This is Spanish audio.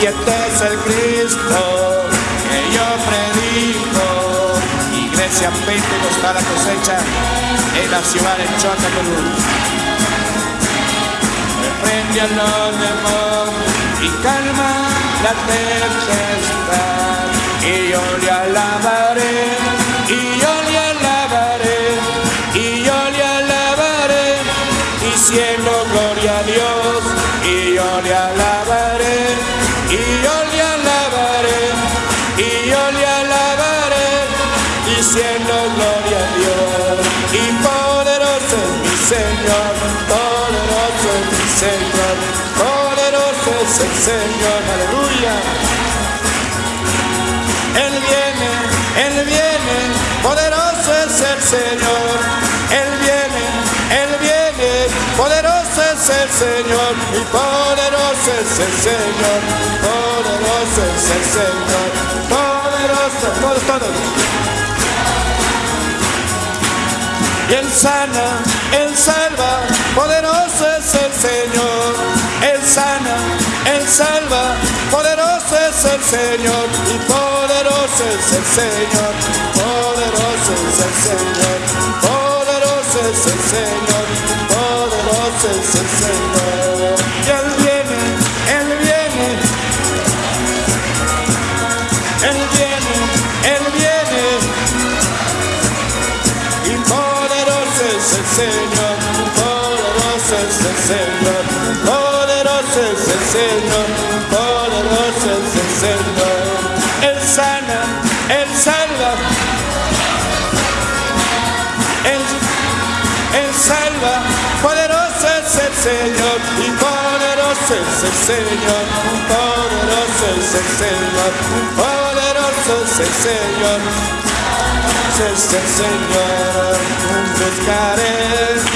y este es el Cristo que yo predico. Iglesia Pentecostal la cosecha en la ciudad de Perú. Reprende a los demonios y calma la tempestad. Y yo le alabaré, y yo le alabaré, y yo le alabaré, diciendo gloria a Dios, y yo le alabaré, yo le alabaré, diciendo gloria a Dios. Y poderoso es mi Señor, poderoso es mi Señor, poderoso es el Señor, aleluya. Él viene, Él viene, poderoso es el Señor. Él viene, Él viene, poderoso es el Señor. Y poderoso es el Señor, poderoso es el Señor, Y Él sana, Él salva, poderoso es el Señor. Él sana, Él salva, poderoso es el Señor. Y poderoso es el Señor, poderoso es el Señor, poderoso es el Señor, poderoso es el Señor. Y Él viene, Él viene, Él viene, Él viene. Y poderoso es el Señor, poderoso es el Señor, poderoso es el Señor, poderoso es el Señor. Él sana, Él salva, Él, Él salva, poderoso es el Señor, y poderoso es el Señor, poderoso es el Señor, es el Señor es el Señor, buscaré